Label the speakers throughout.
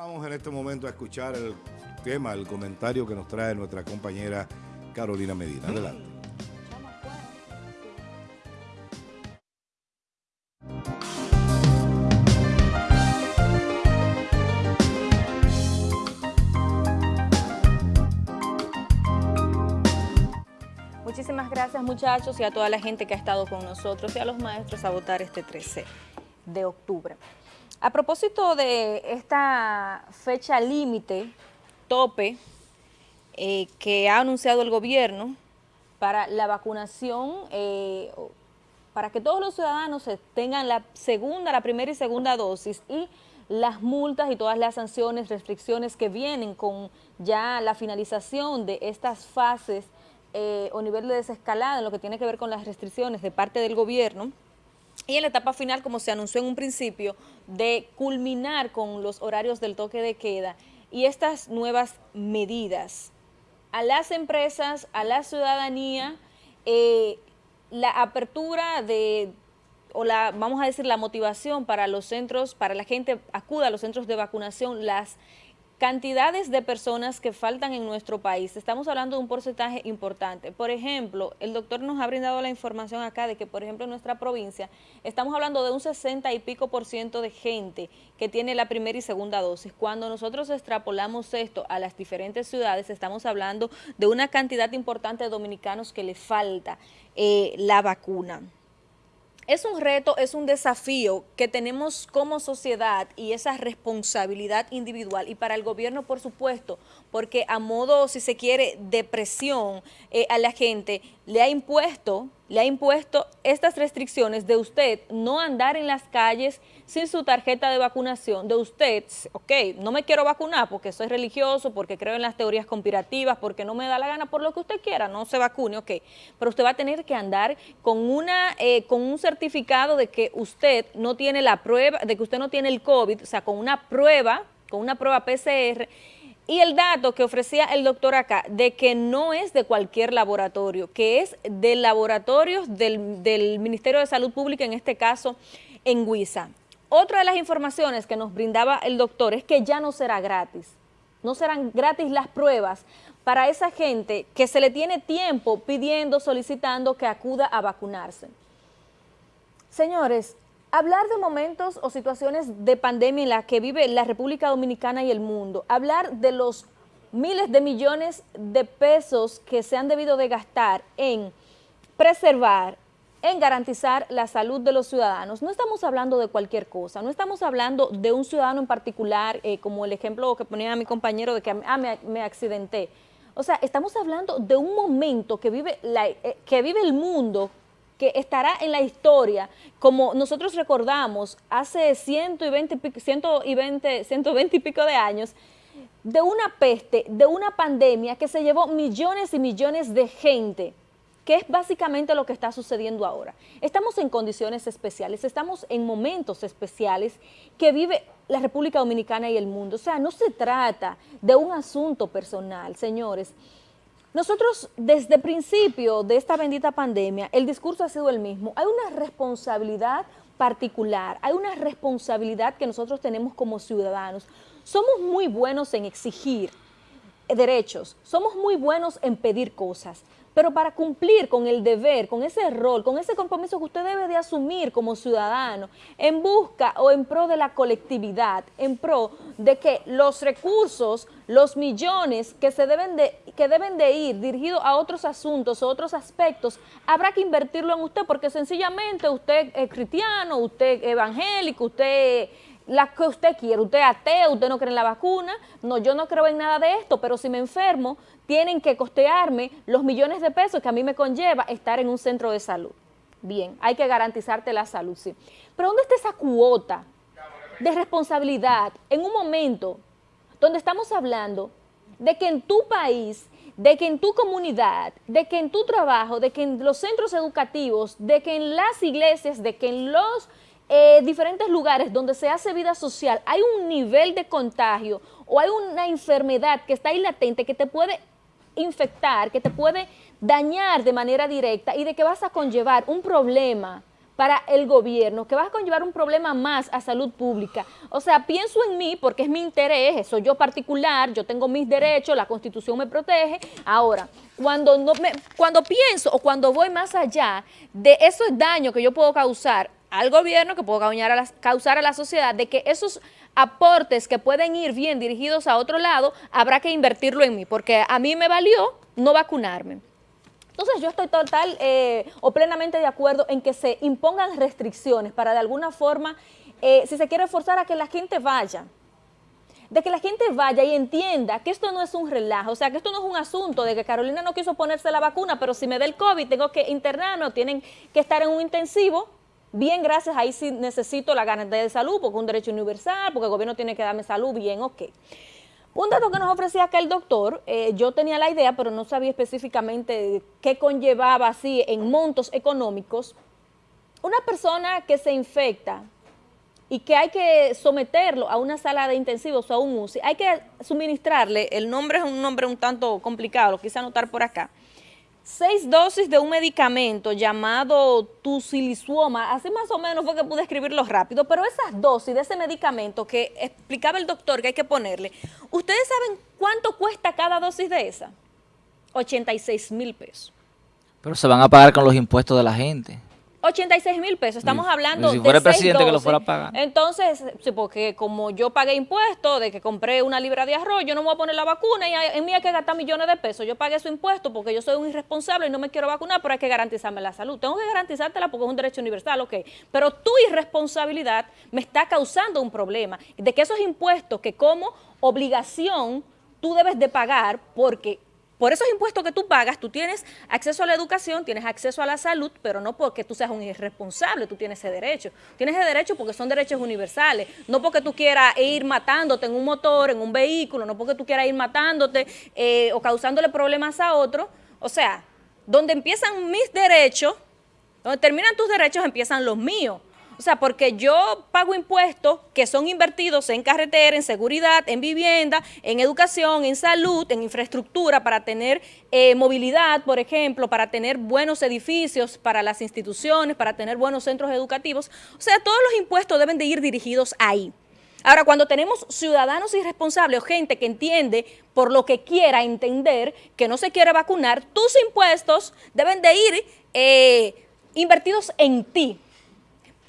Speaker 1: Vamos en este momento a escuchar el tema, el comentario que nos trae nuestra compañera Carolina Medina. Adelante.
Speaker 2: Muchísimas gracias muchachos y a toda la gente que ha estado con nosotros y a los maestros a votar este 13 de octubre. A propósito de esta fecha límite, tope, eh, que ha anunciado el gobierno para la vacunación, eh, para que todos los ciudadanos tengan la segunda, la primera y segunda dosis y las multas y todas las sanciones, restricciones que vienen con ya la finalización de estas fases eh, o nivel de desescalada en lo que tiene que ver con las restricciones de parte del gobierno y en la etapa final, como se anunció en un principio, de culminar con los horarios del toque de queda y estas nuevas medidas. A las empresas, a la ciudadanía, eh, la apertura de, o la, vamos a decir, la motivación para los centros, para la gente acuda a los centros de vacunación, las cantidades de personas que faltan en nuestro país. Estamos hablando de un porcentaje importante. Por ejemplo, el doctor nos ha brindado la información acá de que, por ejemplo, en nuestra provincia estamos hablando de un 60 y pico por ciento de gente que tiene la primera y segunda dosis. Cuando nosotros extrapolamos esto a las diferentes ciudades, estamos hablando de una cantidad importante de dominicanos que le falta eh, la vacuna es un reto, es un desafío que tenemos como sociedad y esa responsabilidad individual y para el gobierno, por supuesto, porque a modo, si se quiere, de presión eh, a la gente, le ha impuesto le ha impuesto estas restricciones de usted no andar en las calles sin su tarjeta de vacunación, de usted, ok, no me quiero vacunar porque soy religioso, porque creo en las teorías conspirativas, porque no me da la gana, por lo que usted quiera, no se vacune, ok, pero usted va a tener que andar con, una, eh, con un certificado de que usted no tiene la prueba, de que usted no tiene el COVID, o sea, con una prueba, con una prueba PCR, y el dato que ofrecía el doctor acá, de que no es de cualquier laboratorio, que es de laboratorios del, Ministerio de Salud Pública, en este caso en Huiza. Otra de las informaciones que nos brindaba el doctor es que ya no será gratis, no serán gratis las pruebas para esa gente que se le tiene tiempo pidiendo, solicitando que acuda a vacunarse. Señores, Hablar de momentos o situaciones de pandemia en la que vive la República Dominicana y el mundo, hablar de los miles de millones de pesos que se han debido de gastar en preservar, en garantizar la salud de los ciudadanos. No estamos hablando de cualquier cosa, no estamos hablando de un ciudadano en particular, eh, como el ejemplo que ponía mi compañero de que ah, me, me, accidenté. O sea, estamos hablando de un momento que vive, la, eh, que vive el mundo que estará en la historia, como nosotros recordamos hace 120 y, 120, 120 y pico de años, de una peste, de una pandemia que se llevó millones y millones de gente, que es básicamente lo que está sucediendo ahora. Estamos en condiciones especiales, estamos en momentos especiales que vive la República Dominicana y el mundo. O sea, no se trata de un asunto personal, señores. Nosotros, desde el principio de esta bendita pandemia, el discurso ha sido el mismo. Hay una responsabilidad particular, hay una responsabilidad que nosotros tenemos como ciudadanos. Somos muy buenos en exigir derechos, somos muy buenos en pedir cosas, pero para cumplir con el deber, con ese rol, con ese compromiso que usted debe de asumir como ciudadano, en busca o en pro de la colectividad, en pro de que los recursos, los millones que, se deben, de, que deben de ir dirigidos a otros asuntos o otros aspectos, habrá que invertirlo en usted porque sencillamente usted es cristiano, usted es evangélico, usted la que usted quiere, usted es ateo, usted no cree en la vacuna, no, yo no creo en nada de esto, pero si me enfermo, tienen que costearme los millones de pesos que a mí me conlleva estar en un centro de salud. Bien, hay que garantizarte la salud, sí. Pero ¿dónde está esa cuota de responsabilidad en un momento donde estamos hablando de que en tu país, de que en tu comunidad, de que en tu trabajo, de que en los centros educativos, de que en las iglesias, de que en los eh, diferentes lugares donde se hace vida social hay un nivel de contagio o hay una enfermedad que está ahí latente que te puede infectar, que te puede dañar de manera directa y de que vas a conllevar un problema para el gobierno, que va a conllevar un problema más a salud pública. O sea, pienso en mí porque es mi interés, soy yo particular, yo tengo mis derechos, la Constitución me protege. Ahora, cuando, no me, cuando pienso o cuando voy más allá de esos daños que yo puedo causar al gobierno, que puedo a, causar a la sociedad, de que esos aportes que pueden ir bien dirigidos a otro lado, habrá que invertirlo en mí, porque a mí me valió no vacunarme. Entonces yo estoy total eh, o plenamente de acuerdo en que se impongan restricciones para de alguna forma, eh, si se quiere forzar a que la gente vaya, de que la gente vaya y entienda que esto no es un relajo, o sea, que esto no es un asunto de que Carolina no quiso ponerse la vacuna, pero si me da el COVID tengo que internarme o tienen que estar en un intensivo, bien, gracias, ahí sí necesito la garantía de salud porque es un derecho universal, porque el gobierno tiene que darme salud, bien, ok. Un dato que nos ofrecía acá el doctor, eh, yo tenía la idea, pero no sabía específicamente qué conllevaba así en montos económicos. Una persona que se infecta y que hay que someterlo a una sala de intensivos o a un UCI, hay que suministrarle, el nombre es un nombre un tanto complicado, lo quise anotar por acá, seis dosis de un medicamento llamado tusilisuoma, así más o menos fue que pude escribirlo rápido, pero esas dosis de ese medicamento que explicaba el doctor que hay que ponerle, ¿ustedes saben cuánto cuesta cada dosis de esa? 86 mil pesos.
Speaker 3: Pero se van a pagar con los impuestos de la gente.
Speaker 2: 86 mil pesos, estamos hablando
Speaker 3: si fuera el presidente que lo fuera
Speaker 2: a
Speaker 3: pagar.
Speaker 2: Entonces, sí, porque como yo pagué impuestos de que compré una libra de arroz, yo no me voy a poner la vacuna y en mí hay que gastar millones de pesos. Yo pagué su impuesto porque yo soy un irresponsable y no me quiero vacunar, pero hay que garantizarme la salud. Tengo que garantizártela porque es un derecho universal, ok. Pero tu irresponsabilidad me está causando un problema de que esos impuestos que como obligación tú debes de pagar porque por esos impuestos que tú pagas, tú tienes acceso a la educación, tienes acceso a la salud, pero no porque tú seas un irresponsable, tú tienes ese derecho. Tienes ese derecho porque son derechos universales, no porque tú quieras ir matándote en un motor, en un vehículo, no porque tú quieras ir matándote eh, o causándole problemas a otro. O sea, donde empiezan mis derechos, donde terminan tus derechos, empiezan los míos. O sea, porque yo pago impuestos que son invertidos en carretera, en seguridad, en vivienda, en educación, en salud, en infraestructura para tener eh, movilidad, por ejemplo, para tener buenos edificios para las instituciones, para tener buenos centros educativos. O sea, todos los impuestos deben de ir dirigidos ahí. Ahora, cuando tenemos ciudadanos irresponsables o gente que entiende por lo que quiera entender que no se quiere vacunar, tus impuestos deben de ir eh, invertidos en ti,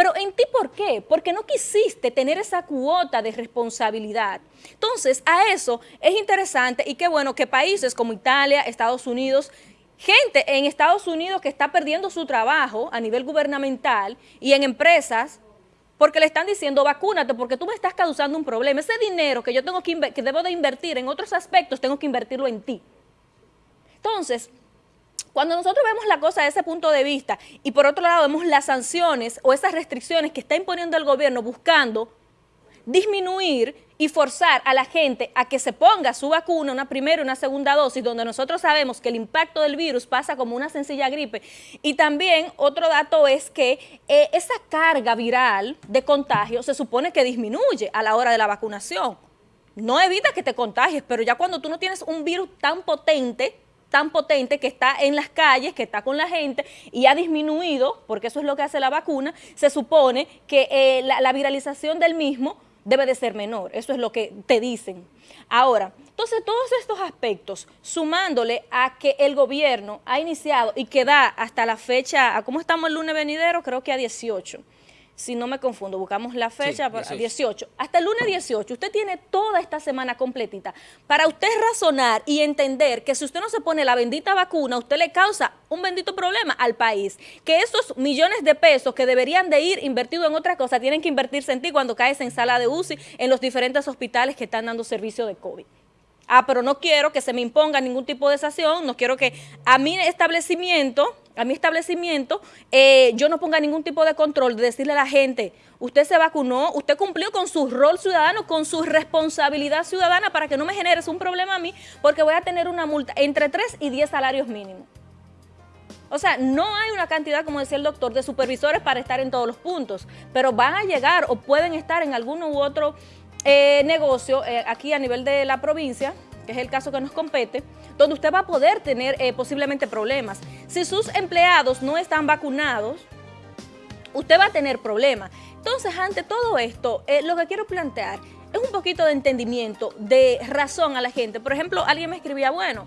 Speaker 2: pero en ti, ¿por qué? Porque no quisiste tener esa cuota de responsabilidad. Entonces, a eso es interesante y qué bueno que países como Italia, Estados Unidos, gente en Estados Unidos que está perdiendo su trabajo a nivel gubernamental y en empresas porque le están diciendo vacúnate porque tú me estás causando un problema. Ese dinero que yo tengo que, que debo de invertir en otros aspectos, tengo que invertirlo en ti. Entonces, cuando nosotros vemos la cosa desde ese punto de vista y por otro lado vemos las sanciones o esas restricciones que está imponiendo el gobierno buscando disminuir y forzar a la gente a que se ponga su vacuna, una primera y una segunda dosis, donde nosotros sabemos que el impacto del virus pasa como una sencilla gripe. Y también otro dato es que eh, esa carga viral de contagio se supone que disminuye a la hora de la vacunación. No evita que te contagies, pero ya cuando tú no tienes un virus tan potente, tan potente que está en las calles, que está con la gente y ha disminuido, porque eso es lo que hace la vacuna, se supone que eh, la, viralización del mismo debe de ser menor, eso es lo que te dicen. Ahora, entonces todos estos aspectos, sumándole a que el gobierno ha iniciado y que da hasta la fecha, ¿a cómo estamos el lunes venidero? Creo que a 18 si no me confundo, buscamos la fecha, 18. Hasta el lunes 18, usted tiene toda esta semana completita para usted razonar y entender que si usted no se pone la bendita vacuna, usted le causa un bendito problema al país, que esos millones de pesos que deberían de ir invertidos en otra cosa, tienen que invertirse en ti cuando caes en sala de UCI en los diferentes hospitales que están dando servicio de COVID. Ah, pero no quiero que se me imponga ningún tipo de sanción, no quiero que a mi establecimiento, a mi establecimiento, eh, yo no ponga ningún tipo de control de decirle a la gente, usted se vacunó, usted cumplió con su rol ciudadano, con su responsabilidad ciudadana para que no me generes un problema a mí, porque voy a tener una multa entre 3 y 10 salarios mínimos. O sea, no hay una cantidad, como decía el doctor, de supervisores para estar en todos los puntos, pero van a llegar o pueden estar en alguno u otro eh, negocio eh, aquí a nivel de la provincia, que es el caso que nos compete, donde usted va a poder tener eh, posiblemente problemas. Si sus empleados no están vacunados, usted va a tener problemas. Entonces, ante todo esto, eh, lo que quiero plantear es un poquito de entendimiento, de razón a la gente. Por ejemplo, alguien me escribía, bueno,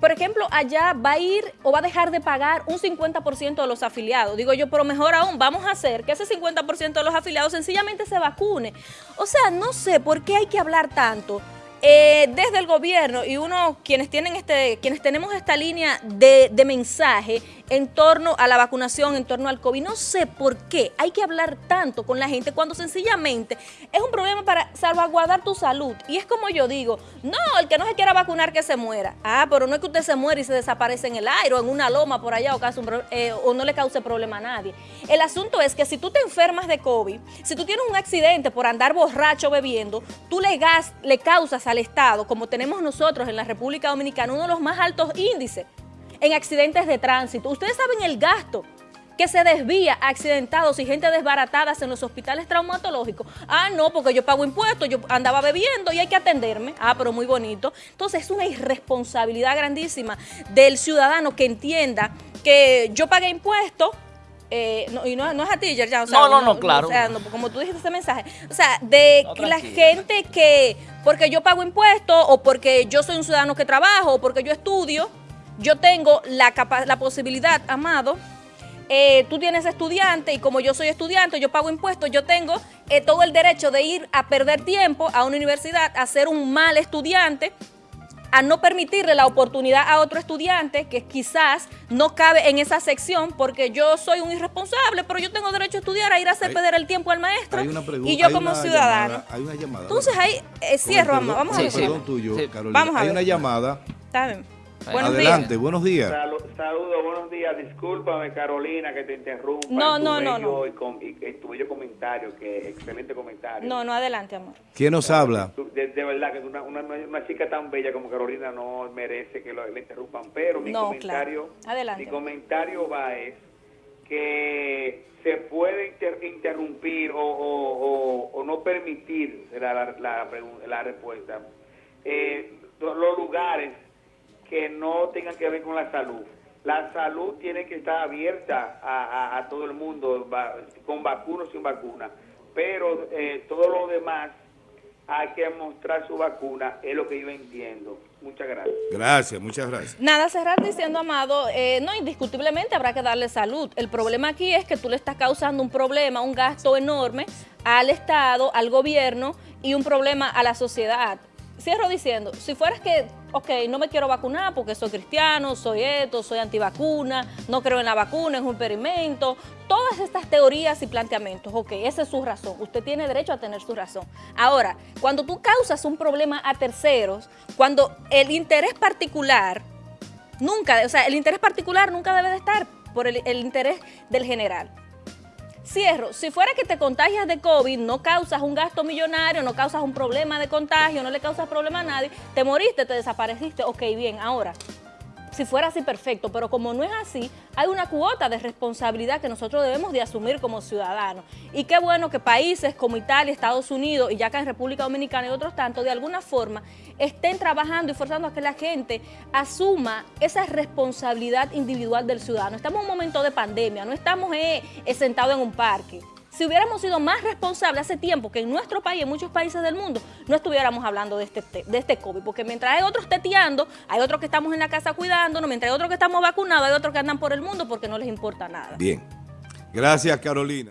Speaker 2: por ejemplo, allá va a ir o va a dejar de pagar un 50% de los afiliados. Digo yo, pero mejor aún, vamos a hacer que ese 50% de los afiliados sencillamente se vacune. O sea, no sé por qué hay que hablar tanto eh, desde el gobierno y uno, quienes tienen este, quienes tenemos esta línea de, de, mensaje en torno a la vacunación, en torno al COVID, no sé por qué hay que hablar tanto con la gente cuando sencillamente es un problema para salvaguardar tu salud. Y es como yo digo, no, el que no se quiera vacunar que se muera. Ah, pero no es que usted se muera y se desaparece en el aire o en una loma por allá o, eh, o no le cause problema a nadie. El asunto es que si tú te enfermas de COVID, si tú tienes un accidente por andar borracho bebiendo, tú le, gas, le causas al Estado, como tenemos nosotros en la República Dominicana, uno de los más altos índices en accidentes de tránsito. Ustedes saben el gasto que se desvía a accidentados y gente desbaratada en los hospitales traumatológicos. Ah, no, porque yo pago impuestos, yo andaba bebiendo y hay que atenderme. Ah, pero muy bonito. Entonces es una irresponsabilidad grandísima del ciudadano que entienda que yo pagué impuestos, eh, no, y no, no, es a ti, o sea,
Speaker 3: no, no, no, claro.
Speaker 2: O sea, no, como tú dijiste ese mensaje, o sea, de no, la gente que, porque yo pago impuestos, o porque yo soy un ciudadano que trabajo, o porque yo estudio, yo tengo la, la posibilidad, Amado, eh, tú tienes estudiante y como yo soy estudiante, yo pago impuestos, yo tengo eh, todo el derecho de ir a perder tiempo a una universidad, a ser un mal estudiante, a no permitirle la oportunidad a otro estudiante que quizás no cabe en esa sección porque yo soy un irresponsable, pero yo tengo derecho a estudiar, a ir a hacer hay, perder el tiempo al maestro y yo como ciudadano.
Speaker 1: Llamada, hay una llamada.
Speaker 2: Entonces ahí eh, cierro,
Speaker 1: perdón,
Speaker 2: vamos
Speaker 1: sí,
Speaker 2: a.
Speaker 1: Sí, perdón tuyo,
Speaker 2: sí.
Speaker 1: Carolina.
Speaker 2: Vamos a
Speaker 1: hay
Speaker 2: ver.
Speaker 1: una llamada.
Speaker 2: Está bien. Buenos
Speaker 1: Adelante,
Speaker 2: días.
Speaker 1: buenos días.
Speaker 4: Saludos, saludo, buenos días. Discúlpame, Carolina, que te interrumpa.
Speaker 2: No, no, no, no.
Speaker 4: Y, con, y, y tu bello comentario, que excelente comentario.
Speaker 2: No, no, adelante, amor.
Speaker 1: ¿Quién nos habla?
Speaker 4: De, de, verdad que una, una, una, chica tan bella como Carolina no merece que lo, le interrumpan, pero mi
Speaker 2: no,
Speaker 4: comentario,
Speaker 2: claro. adelante.
Speaker 4: mi comentario va es que se puede inter, interrumpir o, o, o, o, no permitir la, la, la, la respuesta. Eh, los lugares que no tengan que ver con la salud. La salud tiene que estar abierta a, a, a todo el mundo, va, con vacuna o sin vacuna. Pero eh, todo lo demás hay que mostrar su vacuna, es lo que yo entiendo. Muchas gracias.
Speaker 1: Gracias, muchas gracias.
Speaker 2: Nada, cerrar diciendo, Amado, eh, no, indiscutiblemente habrá que darle salud. El problema aquí es que tú le estás causando un problema, un gasto enorme al Estado, al gobierno y un problema a la sociedad cierro diciendo, si fueras que, ok, no me quiero vacunar porque soy cristiano, soy esto, soy antivacuna, no creo en la vacuna, es un experimento, todas estas teorías y planteamientos, ok, esa es su razón, usted tiene derecho a tener su razón. Ahora, cuando tú causas un problema a terceros, cuando el interés particular, nunca, o sea, el interés particular nunca debe de estar por el, el interés del general. Cierro, si fuera que te contagias de COVID, no causas un gasto millonario, no causas un problema de contagio, no le causas problema a nadie, te moriste, te desapareciste, ok, bien, ahora, si fuera así perfecto, pero como no es así, hay una cuota de responsabilidad que nosotros debemos de asumir como ciudadanos. Y qué bueno que países como Italia, Estados Unidos y ya acá en República Dominicana y otros tantos, de alguna forma, estén trabajando y forzando a que la gente asuma esa responsabilidad individual del ciudadano. Estamos en un momento de pandemia, no estamos eh, sentados en un parque. Si hubiéramos sido más responsables hace tiempo que en nuestro país, en muchos países del mundo, no estuviéramos hablando de este, de este COVID, porque mientras hay otros teteando, hay otros que estamos en la casa cuidándonos, mientras hay otros que estamos vacunados, hay otros que andan por el mundo porque no les importa nada.
Speaker 1: Bien. Gracias, Carolina.